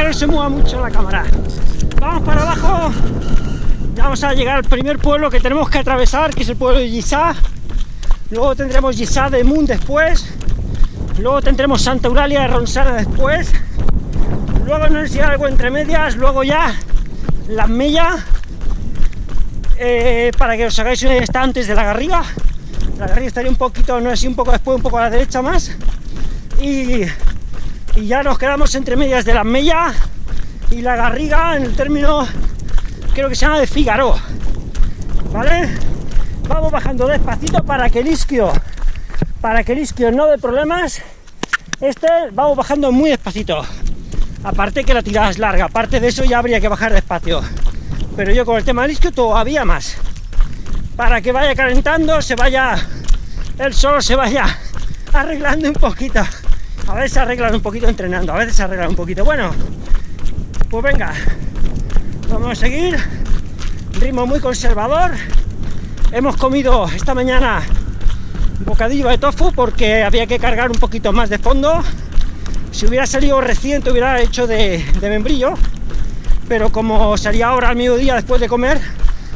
que no se mueva mucho la cámara. Vamos para abajo. Ya vamos a llegar al primer pueblo que tenemos que atravesar, que es el pueblo de Gisá. Luego tendremos Gisá de Moon después. Luego tendremos Santa Eulalia de Ronsana después. Luego no sé si algo entre medias. Luego ya la Mella. Eh, para que os hagáis una está antes de la Garriga. La Garriga estaría un poquito, no sé, un poco después, un poco a la derecha más. Y, y ya nos quedamos entre medias de la Mella y la Garriga en el término, creo que se llama de Figaro. ¿Vale? Vamos bajando despacito para que el isquio, para que el isquio no dé problemas. Este vamos bajando muy despacito. Aparte que la tirada es larga, aparte de eso ya habría que bajar despacio. Pero yo con el tema del isquio todavía más. Para que vaya calentando, se vaya, el sol se vaya arreglando un poquito. A veces se arreglan un poquito entrenando, a veces se arreglan un poquito. Bueno, pues venga, vamos a seguir. Ritmo muy conservador. Hemos comido esta mañana un bocadillo de tofu porque había que cargar un poquito más de fondo. Si hubiera salido reciente hubiera hecho de, de membrillo, pero como salía ahora al mediodía después de comer,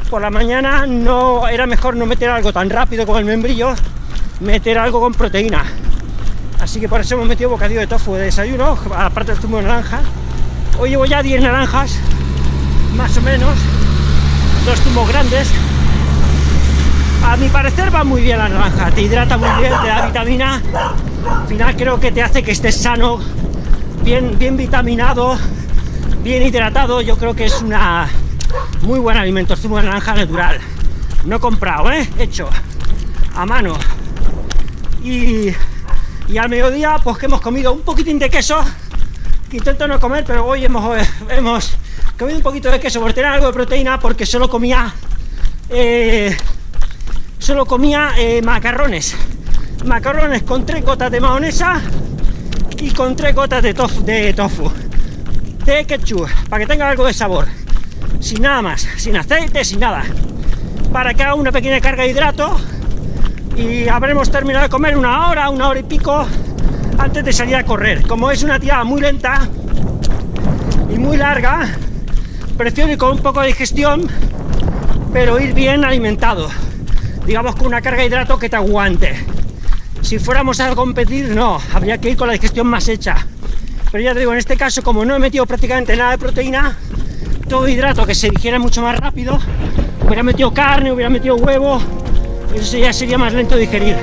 por la mañana no era mejor no meter algo tan rápido como el membrillo, meter algo con proteína. Así que por eso hemos metido bocadillo de tofu de desayuno, aparte del zumo de naranja. Hoy llevo ya 10 naranjas, más o menos, dos zumos grandes. A mi parecer va muy bien la naranja, te hidrata muy bien, te da vitamina. Al final creo que te hace que estés sano, bien, bien vitaminado, bien hidratado. Yo creo que es una muy buen alimento, zumo de naranja natural. No comprado, ¿eh? Hecho a mano. Y, y al mediodía, pues que hemos comido un poquitín de queso, que intento no comer, pero hoy hemos, hemos comido un poquito de queso por tener algo de proteína, porque solo comía eh, solo comía eh, macarrones. Macarrones con tres gotas de mayonesa y con tres gotas de tofu, de tofu de ketchup, para que tenga algo de sabor. Sin nada más, sin aceite, sin nada. Para que haga una pequeña carga de hidrato y habremos terminado de comer una hora, una hora y pico antes de salir a correr. Como es una tirada muy lenta y muy larga prefiero ir con un poco de digestión pero ir bien alimentado. Digamos con una carga de hidrato que te aguante. Si fuéramos a competir no, habría que ir con la digestión más hecha. Pero ya te digo, en este caso como no he metido prácticamente nada de proteína todo hidrato que se digiera mucho más rápido hubiera metido carne, hubiera metido huevo eso ya sería más lento digerir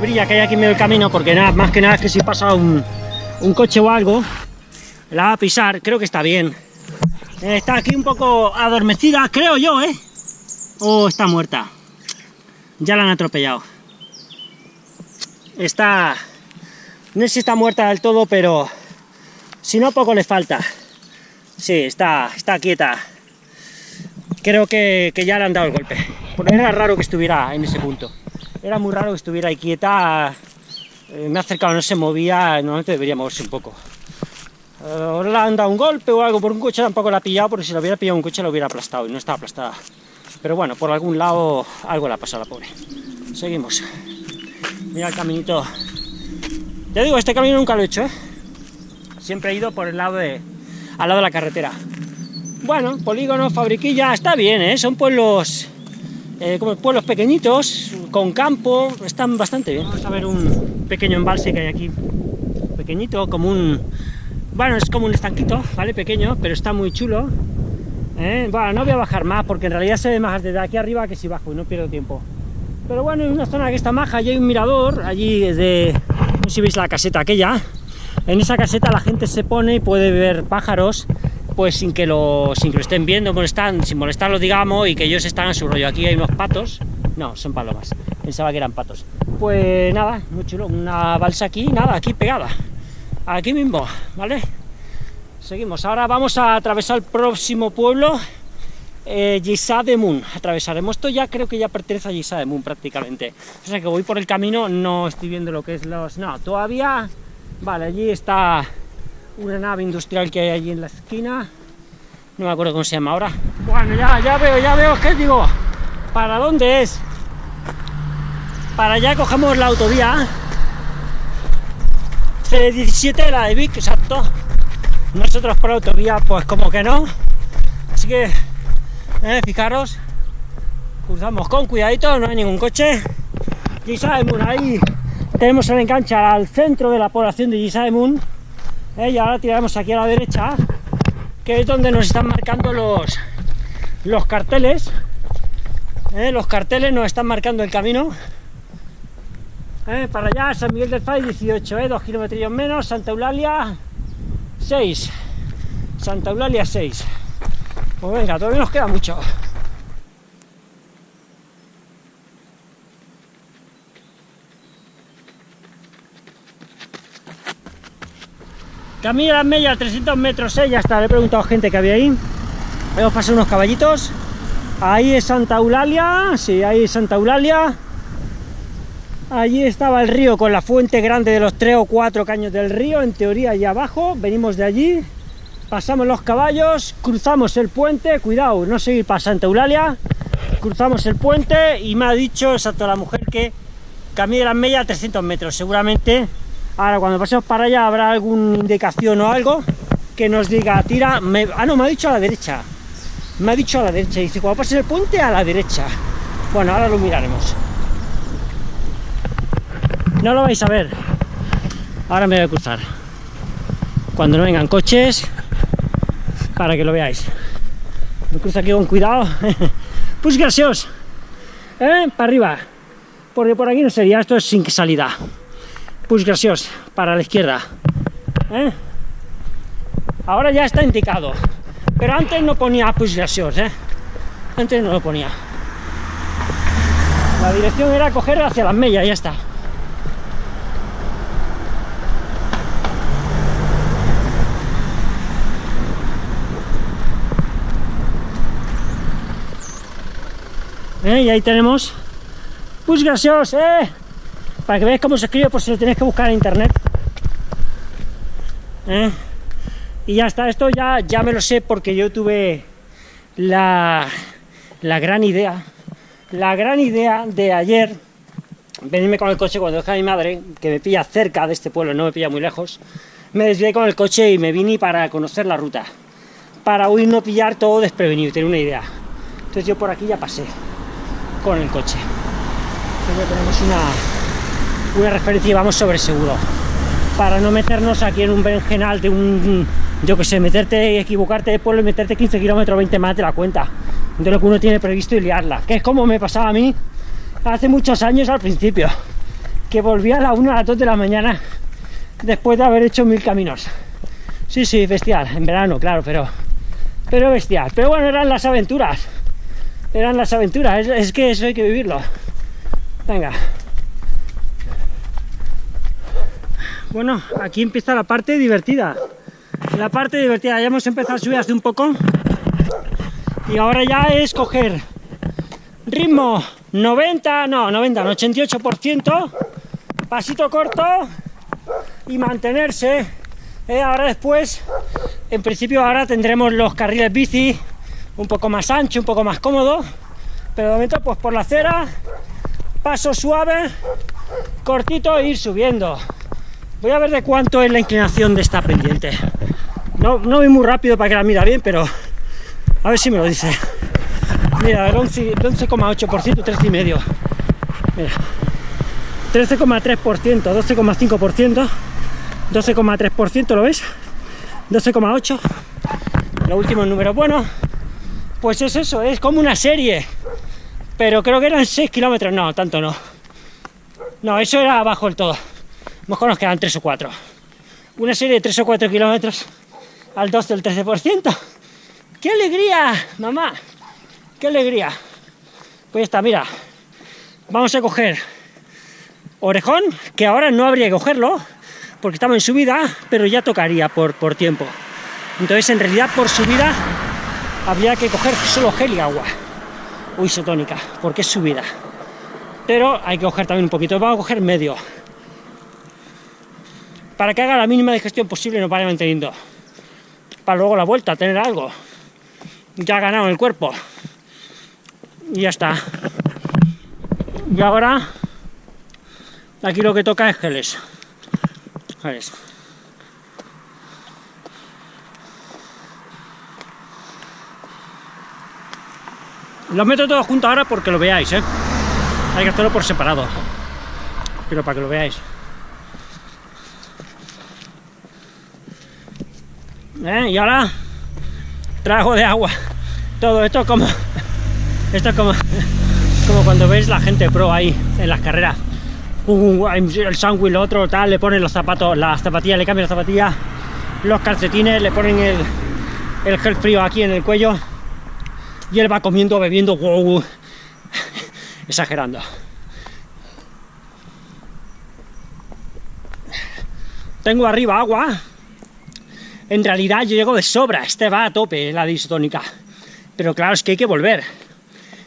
brilla que hay aquí en medio del camino, porque nada, más que nada es que si pasa un, un coche o algo, la va a pisar, creo que está bien. Eh, está aquí un poco adormecida, creo yo, ¿eh? O está muerta. Ya la han atropellado. Está... No sé si está muerta del todo, pero... Si no, poco le falta. Sí, está, está quieta. creo que, ya le han dado el golpe. Porque era raro que estuviera en ese punto. Era muy raro que estuviera ahí quieta. Eh, me ha acercado, no se movía, normalmente debería moverse un poco. Ahora le han dado un golpe o algo por un coche, tampoco la ha pillado, porque si lo hubiera pillado un coche lo hubiera aplastado y no está aplastada. Pero bueno, por algún lado algo le ha pasado a la pobre. Seguimos. Mira el caminito. Ya digo, este camino nunca lo he hecho, ¿eh? Siempre he ido por el lado de... al lado de la carretera. Bueno, polígono, fabriquilla, está bien, ¿eh? Son pueblos... Eh, como pueblos pequeñitos, con campo, están bastante bien. Vamos a ver un pequeño embalse que hay aquí, pequeñito, como un... Bueno, es como un estanquito, ¿vale? Pequeño, pero está muy chulo. ¿eh? Bueno, no voy a bajar más, porque en realidad se ve más desde aquí arriba que si bajo y no pierdo tiempo. Pero bueno, en una zona que está maja, allí hay un mirador, allí desde... No sé si veis la caseta aquella. En esa caseta la gente se pone y puede ver pájaros pues sin que lo, sin que lo estén viendo, molestan, sin molestarlos, digamos, y que ellos están en su rollo. Aquí hay unos patos, no, son palomas, pensaba que eran patos. Pues nada, muy chulo, una balsa aquí, nada, aquí pegada, aquí mismo, ¿vale? Seguimos, ahora vamos a atravesar el próximo pueblo, eh, de Moon. Atravesaremos esto ya, creo que ya pertenece a Gisa de Moon prácticamente. O sea que voy por el camino, no estoy viendo lo que es los... No, todavía... Vale, allí está una nave industrial que hay allí en la esquina. No me acuerdo cómo se llama ahora. Bueno, ya, ya veo, ya veo, ¿qué digo? ¿Para dónde es? Para allá cogemos la autovía. C17, la de Vic, exacto. Nosotros por autovía, pues como que no. Así que, eh, fijaros, cruzamos con cuidadito, no hay ningún coche. Gisaemun, ahí tenemos el enganche al centro de la población de Gisaemun ¿eh? y ahora tiramos aquí a la derecha que es donde nos están marcando los los carteles ¿eh? los carteles nos están marcando el camino ¿eh? para allá San Miguel del Fay 18 2 kilómetros menos Santa Eulalia 6 Santa Eulalia 6 pues venga todavía nos queda mucho Camino las Mella, 300 metros, ¿eh? ya está, le he preguntado a gente que había ahí. Hemos pasado unos caballitos. Ahí es Santa Eulalia, sí, ahí es Santa Eulalia. Allí estaba el río con la fuente grande de los tres o cuatro caños del río, en teoría allá abajo. Venimos de allí, pasamos los caballos, cruzamos el puente, cuidado, no seguir para Santa Eulalia. Cruzamos el puente y me ha dicho, exacto, la mujer que camine las Mella 300 metros, seguramente Ahora, cuando pasemos para allá, habrá alguna indicación o algo que nos diga, tira... ah, no, me ha dicho a la derecha. Me ha dicho a la derecha. Dice, cuando pases el puente, a la derecha. Bueno, ahora lo miraremos. No lo vais a ver. Ahora me voy a cruzar. Cuando no vengan coches, para que lo veáis. Me cruzo aquí con cuidado. pues gracioso. ¿Eh? Para arriba. Porque por aquí no sería, esto es sin salida push gracios para la izquierda. ¿eh? Ahora ya está indicado, pero antes no ponía push gracios, ¿eh? antes no lo ponía. La dirección era coger hacia las mellas, ya está. ¿Eh? Y ahí tenemos gracioso, eh para que veáis cómo se escribe, pues si lo tenéis que buscar en internet. ¿Eh? Y ya está, esto ya, ya me lo sé porque yo tuve la, la gran idea, la gran idea de ayer, venirme con el coche cuando dejé a mi madre, que me pilla cerca de este pueblo, no me pilla muy lejos, me desvié con el coche y me vine para conocer la ruta, para hoy no pillar todo desprevenido, tener una idea. Entonces yo por aquí ya pasé con el coche. Entonces tenemos una, una referencia y vamos sobre seguro para no meternos aquí en un berenjenal de un, yo que sé, meterte, equivocarte de pueblo y meterte 15 kilómetros, 20 más de la cuenta, de lo que uno tiene previsto y liarla, que es como me pasaba a mí hace muchos años al principio, que volvía a la 1 a las 2 de la mañana después de haber hecho mil caminos. Sí, sí, bestial, en verano, claro, pero, pero bestial. Pero bueno, eran las aventuras, eran las aventuras, es, es que eso hay que vivirlo. Venga. Bueno, aquí empieza la parte divertida. La parte divertida, ya hemos empezado a subir hace un poco. Y ahora ya es coger ritmo 90, no, 90, 88%, pasito corto y mantenerse. Eh, ahora después, en principio ahora tendremos los carriles bici un poco más ancho, un poco más cómodo, pero de momento pues por la acera, paso suave, cortito e ir subiendo. Voy a ver de cuánto es la inclinación de esta pendiente. No, no voy muy rápido para que la mira bien, pero a ver si me lo dice. Mira, el 11,8%, 13,5%. Mira. 13,3%, 12,5%, 12,3%, ¿lo ves? 12,8%. Lo último número bueno. Pues es eso, es como una serie. Pero creo que eran 6 kilómetros, no, tanto no. No, eso era abajo del todo. Mejor nos quedan 3 o 4. Una serie de 3 o 4 kilómetros al 12 del 13%. ¡Qué alegría, mamá! ¡Qué alegría! Pues está, mira. Vamos a coger orejón, que ahora no habría que cogerlo, porque estamos en subida, pero ya tocaría por, por tiempo. Entonces, en realidad, por subida, habría que coger solo gel y agua. O isotónica, porque es subida. Pero hay que coger también un poquito. Vamos a coger medio. Para que haga la mínima digestión posible y nos vaya manteniendo. Para luego la vuelta, tener algo. Ya ha ganado el cuerpo. Y ya está. Y ahora, aquí lo que toca es geles. Geles. Los meto todos juntos ahora porque lo veáis, ¿eh? Hay que hacerlo por separado. Pero para que lo veáis. ¿Eh? Y ahora trago de agua. Todo esto como esto es como como cuando veis la gente pro ahí en las carreras. Uh, el sándwich, lo otro, tal, le ponen los zapatos, las zapatillas, le cambian las zapatillas, los calcetines, le ponen el, el gel frío aquí en el cuello y él va comiendo, bebiendo, wow, exagerando. Tengo arriba agua, en realidad yo llego de sobra, este va a tope la disotónica, pero claro, es que hay que volver.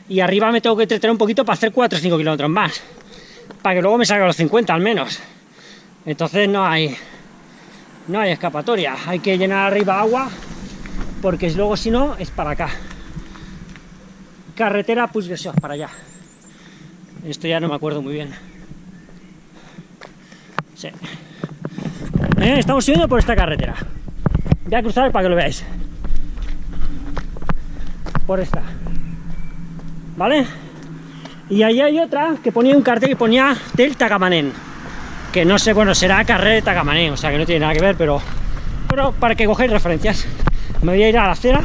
Y arriba me tengo que entretener un poquito para hacer 4 o 5 kilómetros más, para que luego me salga los 50 al menos. Entonces no hay, no hay escapatoria, hay que llenar arriba agua, porque luego si no es para acá carretera pues para allá. Esto ya no me acuerdo muy bien. Sí. Eh, estamos subiendo por esta carretera. Voy a cruzar para que lo veáis. Por esta. ¿Vale? Y ahí hay otra que ponía un cartel que ponía del Tagamanén. Que no sé, bueno, será carrera de Tagamanén, o sea que no tiene nada que ver, pero, pero para que cogéis referencias. Me voy a ir a la acera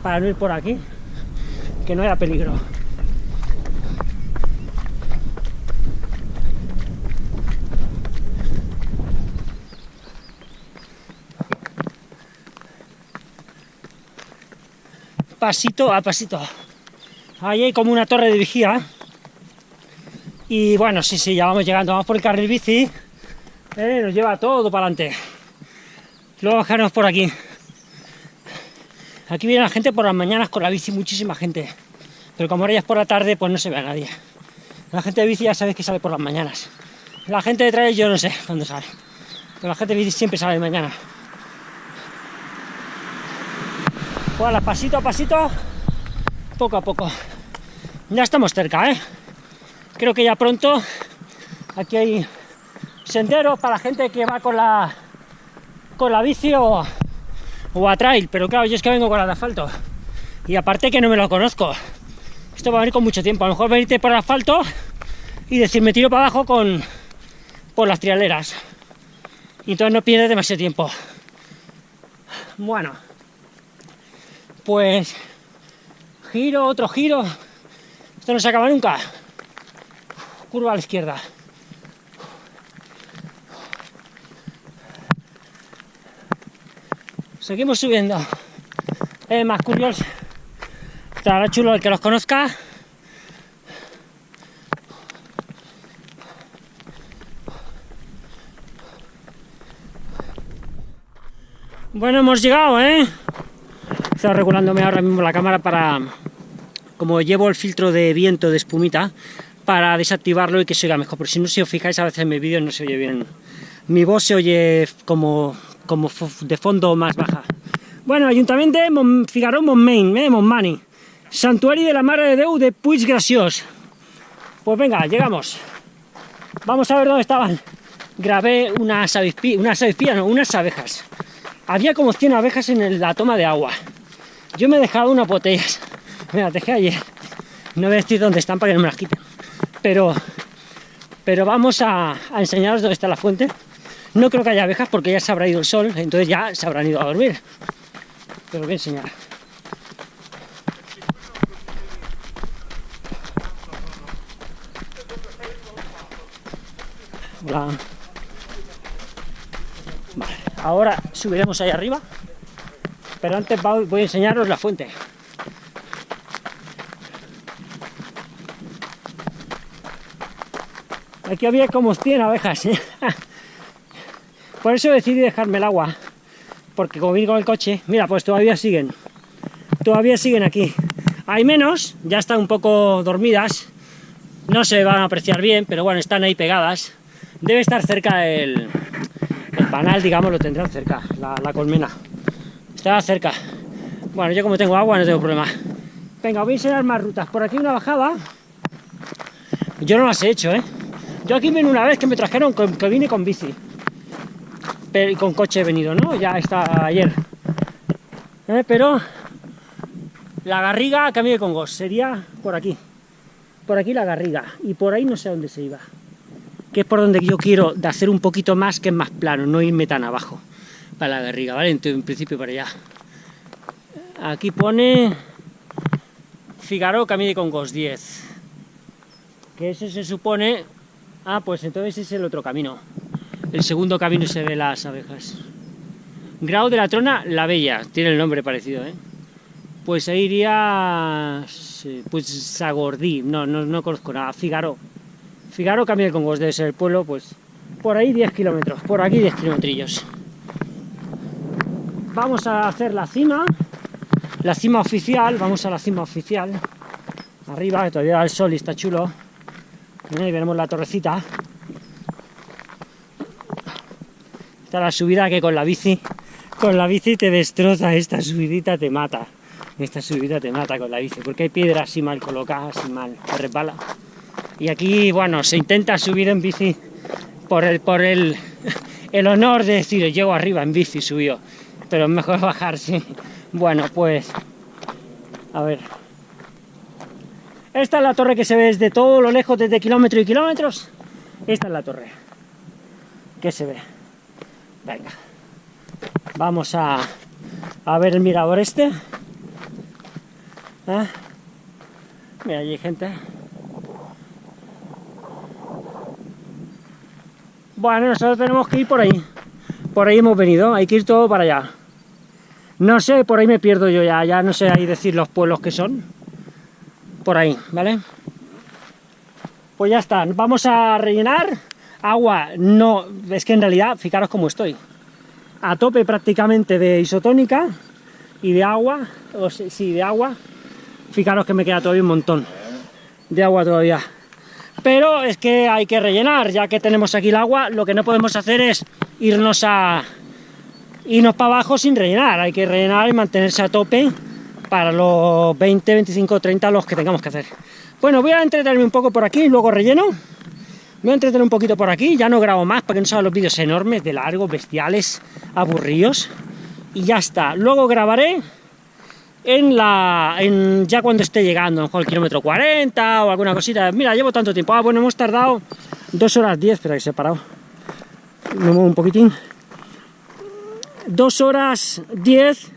para no ir por aquí que no era peligro. Pasito a pasito. Ahí hay como una torre de vigía. Y bueno, sí, sí, ya vamos llegando. Vamos por el carril bici. Eh, nos lleva todo para adelante. Luego bajarnos por aquí. Aquí viene la gente por las mañanas con la bici, muchísima gente. Pero como ahora ya es por la tarde, pues no se ve a nadie. La gente de bici ya sabes que sale por las mañanas. La gente de trail yo no sé cuándo sale. Pero la gente de bici siempre sale de mañana. Bueno, pasito a pasito, poco a poco. Ya estamos cerca, ¿eh? Creo que ya pronto aquí hay senderos para la gente que va con la con la bici o, o a trail, pero claro, yo es que vengo con el asfalto. Y aparte que no me lo conozco. Esto va a venir con mucho tiempo. A lo mejor venirte por el asfalto y decir, me tiro para abajo con por las trialeras. Y entonces no pierdes demasiado tiempo. Bueno, pues giro, otro giro. Esto no se acaba nunca. Curva a la izquierda. Seguimos subiendo. Es más curioso. Estará chulo el que los conozca. Bueno, hemos llegado, ¿eh? Estaba regulándome ahora mismo la cámara para, como llevo el filtro de viento de espumita, para desactivarlo y que se oiga mejor, porque si no, si os fijáis a veces en mis vídeos no se oye bien. Mi voz se oye como, como de fondo más baja. Bueno, Ayuntamiento de Mon Figaró Montmain, eh, Montmani. Santuario de la Mare de Déu de Puig Graciós. Pues venga, llegamos. Vamos a ver dónde estaban. Grabé unas avispías, unas no, unas abejas. Había como 100 abejas en la toma de agua. Yo me he dejado unas botellas. Me las dejé ayer. No voy a decir dónde están para que no me las quiten. Pero, pero vamos a, enseñaros dónde está la fuente. No creo que haya abejas porque ya se habrá ido el sol, entonces ya se habrán ido a dormir. Te lo voy a enseñar. Hola. Vale, ahora subiremos ahí arriba, pero antes voy a enseñaros la fuente. Aquí había como 100 abejas, ¿eh? Por eso decidí dejarme el agua, porque como vine con el coche, mira, pues todavía siguen, todavía siguen aquí. Hay menos, ya están un poco dormidas, no se van a apreciar bien, pero bueno, están ahí pegadas. Debe estar cerca el, el panal, digamos, lo tendrán cerca, la, la colmena. Está cerca. Bueno, yo como tengo agua no tengo problema. Venga, voy a enseñar más rutas. Por aquí una bajada. Yo no las he hecho, ¿eh? Yo aquí vine una vez que me trajeron, que vine con bici. Pero, y con coche he venido, ¿no? Ya está ayer. ¿Eh? Pero la Garriga camino de Congos sería por aquí. Por aquí la Garriga. Y por ahí no sé a dónde se iba. Que es por donde yo quiero de hacer un poquito más que es más plano, no irme tan abajo. Para la Garriga, ¿vale? Entonces, en principio para allá. Aquí pone Figaro Camino de Congos 10. Que ese se supone Ah, pues entonces es el otro camino. El segundo camino se ve las abejas. Grau de la Trona, La Bella. Tiene el nombre parecido, ¿eh? Pues ahí iría... Pues Sagordí. No, no, no conozco nada. Figaro. Figaro cambia con vos. Debe ser el pueblo, pues... Por ahí 10 kilómetros. Por aquí 10 kilometrillos. Vamos a hacer la cima. La cima oficial. Vamos a la cima oficial. Arriba, que todavía da el sol y está chulo. Ahí veremos la torrecita. Esta la subida que con la bici, con la bici te destroza, esta subidita te mata. Esta subida te mata con la bici, porque hay piedras así mal colocadas, así mal, te. Y aquí, bueno, se intenta subir en bici por el, por el, el honor de decir, llego arriba en bici, subió. Pero es mejor bajarse. Bueno, pues, a ver, esta es la torre que se ve desde todo lo lejos, desde kilómetros y kilómetros. Esta es la torre que se ve. Venga, vamos a, a ver el mirador este. ¿Eh? Mira, allí hay gente. Bueno, nosotros tenemos que ir por ahí. Por ahí hemos venido, hay que ir todo para allá. No sé, por ahí me pierdo yo ya, ya no sé ahí decir los pueblos que son por ahí, ¿vale? Pues ya está, vamos a rellenar agua, no, es que en realidad, fijaros cómo estoy, a tope prácticamente de isotónica y de agua, o sí, de agua, fijaros que me queda todavía un montón de agua todavía. Pero es que hay que rellenar, ya que tenemos aquí el agua, lo que no podemos hacer es irnos a irnos para abajo sin rellenar, hay que rellenar y mantenerse a tope para los 20, 25, 30 los que tengamos que hacer. Bueno, voy a entretenerme un poco por aquí, y luego relleno. Voy a entretener un poquito por aquí, ya no grabo más para que no sean los vídeos enormes, de largos, bestiales, aburridos. Y ya está. Luego grabaré en la ya cuando esté llegando, a lo mejor el kilómetro 40 o alguna cosita. Mira, llevo tanto tiempo. Ah, bueno, hemos tardado 2 horas 10, espera que se ha parado. Me muevo un poquitín. 2 horas 10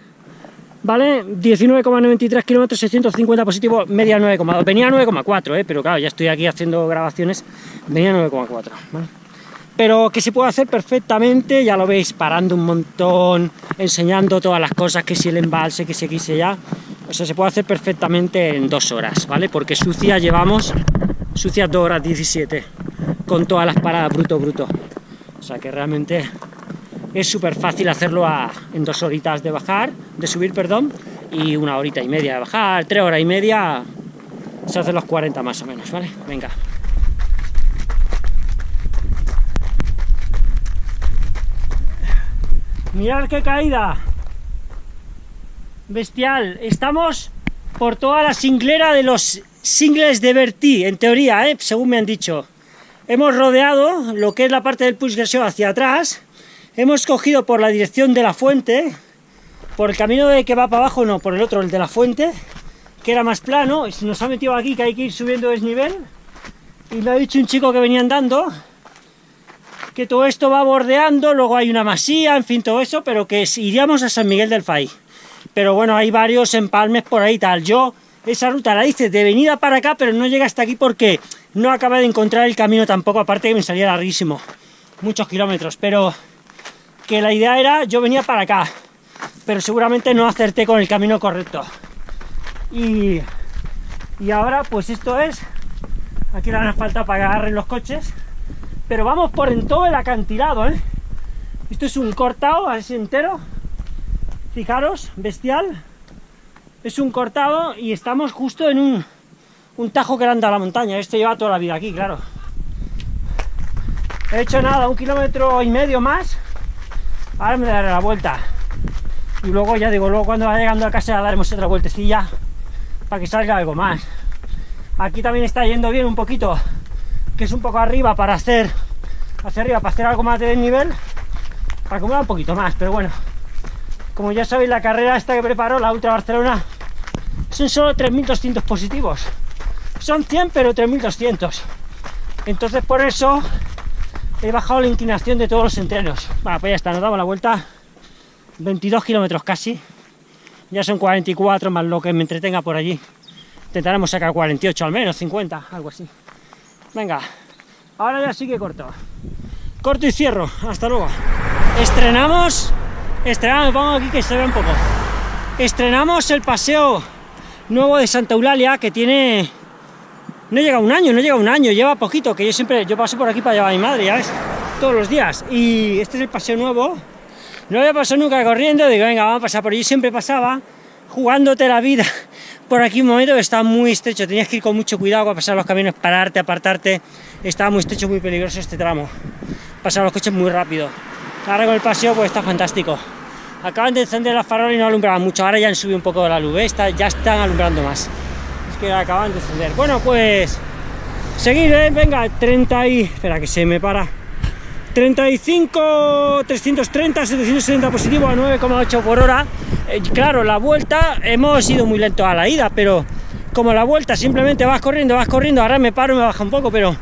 ¿vale? 19,93 kilómetros, 650 positivos, media 9,2. Venía 9,4, ¿eh? pero claro, ya estoy aquí haciendo grabaciones, venía 9,4, Pero que se puede hacer perfectamente, ya lo veis, parando un montón, enseñando todas las cosas, que si el embalse, que si aquí, se ya. O sea, se puede hacer perfectamente en dos horas, ¿vale? Porque sucia llevamos, sucia 2 horas 17, con todas las paradas bruto, bruto. O sea que realmente es súper fácil hacerlo en dos horitas de bajar, de subir, perdón, y una horita y media de bajar, tres horas y media, se hacen los 40 más o menos, ¿vale? Venga. Mirad qué caída. Bestial. Estamos por toda la singlera de los singles de Bertí, en teoría, ¿eh? según me han dicho. Hemos rodeado lo que es la parte del Puig hacia atrás. Hemos cogido por la dirección de la fuente, por el camino de que va para abajo, no, por el otro, el de la fuente, que era más plano, y nos ha metido aquí que hay que ir subiendo desnivel. Y me ha dicho un chico que venía andando, que todo esto va bordeando, luego hay una masía, en fin, todo eso, pero que iríamos a San Miguel del Fay. Pero bueno, hay varios empalmes por ahí tal. Yo esa ruta la hice de venida para acá, pero no llega hasta aquí porque no acabé de encontrar el camino tampoco, aparte que me salía larguísimo, muchos kilómetros, pero que la idea era, yo venía para acá, pero seguramente no acerté con el camino correcto. Y, y ahora pues esto es, aquí le dan falta para que agarren los coches, pero vamos por en todo el acantilado, ¿eh? Esto es un cortado así entero, fijaros, bestial. Es un cortado y estamos justo en un, un tajo que anda a la montaña. Este lleva toda la vida aquí, claro. He hecho nada, un kilómetro y medio más. Ahora me daré la vuelta. Y luego ya digo, luego cuando vaya llegando a casa daremos otra vueltecilla para que salga algo más. Aquí también está yendo bien un poquito que es un poco arriba para hacer hacia arriba para hacer algo más de desnivel para acumular un poquito más pero bueno como ya sabéis la carrera esta que preparó la Ultra Barcelona son solo 3200 positivos son 100 pero 3200 entonces por eso he bajado la inclinación de todos los entrenos bueno pues ya está, nos damos la vuelta 22 kilómetros casi ya son 44 más lo que me entretenga por allí intentaremos sacar 48 al menos 50 algo así Venga, ahora ya sí que corto. Corto y cierro. Hasta luego. Estrenamos, estrenamos, pongo aquí que se ve un poco. Estrenamos el paseo nuevo de Santa Eulalia que tiene... No llega un año, no llega un año, lleva poquito, que yo siempre, yo paso por aquí para llevar a mi madre, ya ves, todos los días. Y este es el paseo nuevo. No había pasado nunca corriendo, digo, venga, vamos a pasar por allí. Siempre pasaba jugándote la vida por aquí un momento que estaba muy estrecho, tenías que ir con mucho cuidado para pasar los caminos, pararte, apartarte, estaba muy estrecho, muy peligroso este tramo, pasaban los coches muy rápido. Ahora con el paseo pues está fantástico. Acaban de encender las farolas y no alumbraban mucho, ahora ya han subido un poco la luz, ¿eh? ya están alumbrando más. Que acaban de encender. Bueno, pues seguir, ¿eh? venga, 30 y... espera que se me para. 35, 330, 770 positivo a 9,8 por hora. Eh, claro, la vuelta hemos ido muy lento a la ida, pero como la vuelta simplemente vas corriendo, vas corriendo, ahora me paro, me baja un poco, pero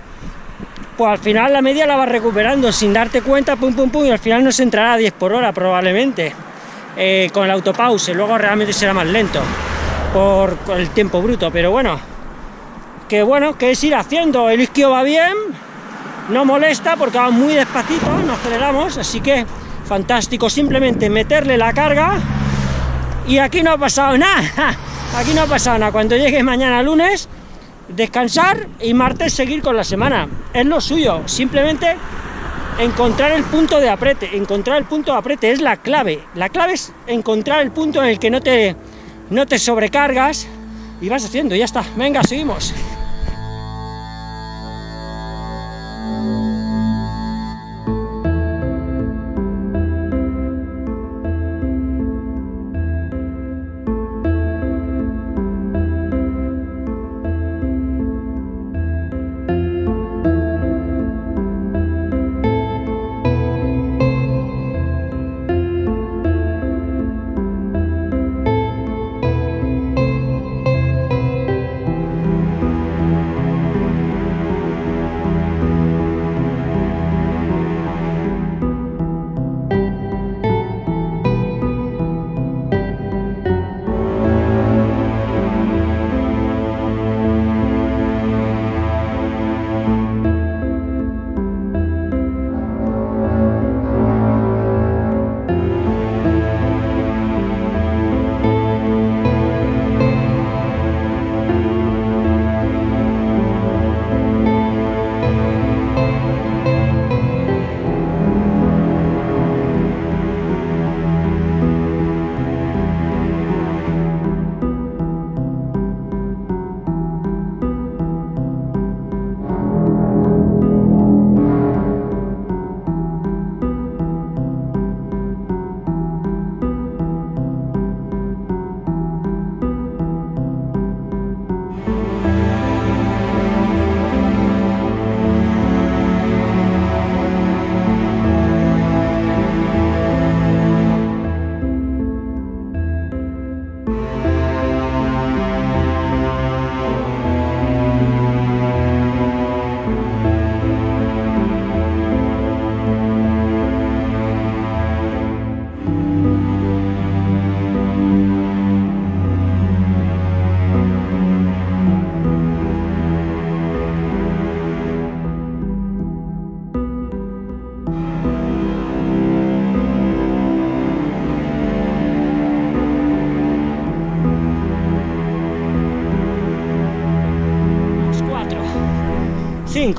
pues al final la media la vas recuperando sin darte cuenta, pum, pum, pum, y al final nos entrará a 10 por hora probablemente, eh, con el autopause, luego realmente será más lento por, el tiempo bruto, pero bueno, que bueno, que es ir haciendo, el isquio va bien, no molesta porque va muy despacito, no aceleramos, así que fantástico, simplemente meterle la carga. Y aquí no ha pasado nada, aquí no ha pasado nada, cuando llegue mañana lunes, descansar y martes seguir con la semana, es lo suyo, simplemente encontrar el punto de aprete, encontrar el punto de aprete es la clave, la clave es encontrar el punto en el que no te, no te sobrecargas y vas haciendo, ya está, venga, seguimos.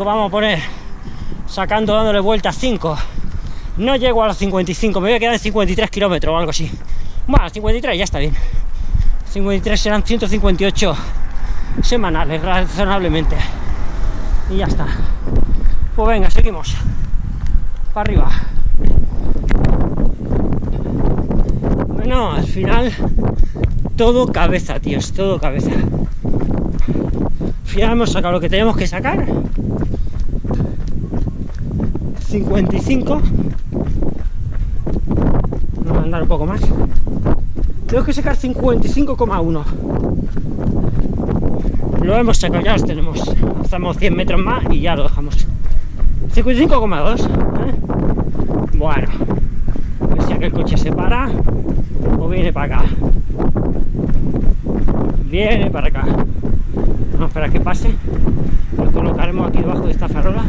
5 vamos a poner, sacando, dándole vueltas 5. No llego a los 55, me voy a quedar en 53 kilómetros o algo así. Bueno, 53 ya está bien. 53 serán 158 semanales, razonablemente. Y ya está. Pues venga, seguimos. Para arriba. Bueno, al final todo cabeza, tíos, todo cabeza. Final hemos sacado lo que tenemos que sacar. 55. Vamos a andar un poco más. Tengo que sacar 55,1. Lo hemos sacado, ya los tenemos. Hacemos 100 metros más y ya lo dejamos. 55,2. ¿eh? Bueno, pues ya que el coche se para o viene para acá. Viene para acá. Vamos a que pase. Lo colocaremos aquí debajo de esta farola.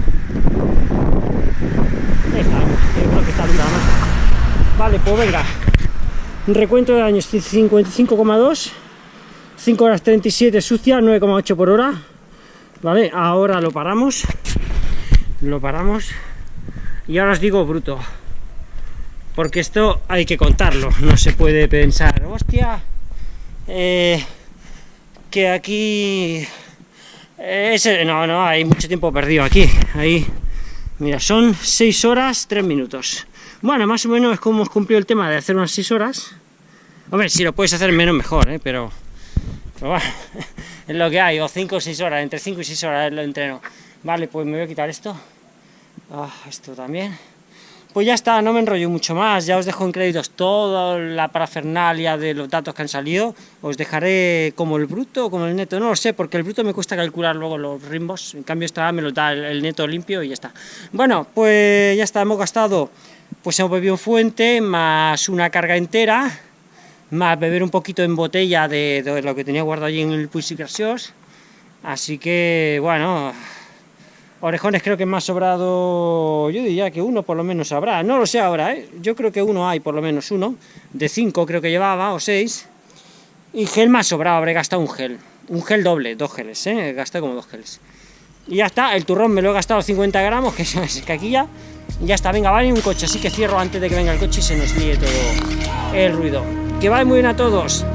Yo creo que está dura más. Vale, pues venga. Recuento de años 55,2. 5 horas 37 sucia, 9,8 por hora. Vale, ahora lo paramos lo paramos y ahora os digo bruto porque esto hay que contarlo no se puede pensar hostia eh, que aquí ese, no, no, hay mucho tiempo perdido aquí ahí, mira, son 6 horas 3 minutos bueno, más o menos es como hemos cumplido el tema de hacer unas 6 horas hombre, si lo puedes hacer menos mejor, ¿eh? pero, pero bueno, es lo que hay, o 5 o 6 horas, entre 5 y 6 horas lo entreno Vale, pues me voy a quitar esto. Ah, esto también. Pues ya está, no me enrollo mucho más, ya os dejo en créditos toda la parafernalia de los datos que han salido, os dejaré como el bruto o como el neto, no lo sé, porque el bruto me cuesta calcular luego los rimbos, en cambio esta me lo da el, neto limpio y ya está. Bueno, pues ya está, hemos gastado, pues hemos bebido un fuente, más una carga entera, más beber un poquito en botella de, lo que tenía guardado allí en el Gracios, así que, bueno, Orejones creo que más sobrado, yo diría que uno por lo menos habrá, no lo sé ahora, ¿eh? yo creo que uno hay por lo menos uno, de cinco creo que llevaba, o seis, y gel más sobrado, habré gastado un gel, un gel doble, dos geles, ¿eh? gasté como dos geles. Y ya está, el turrón me lo he gastado 50 gramos, que es caquilla, y ya está, venga, vale un coche, así que cierro antes de que venga el coche y se nos líe todo el ruido. Que vaya muy bien a todos.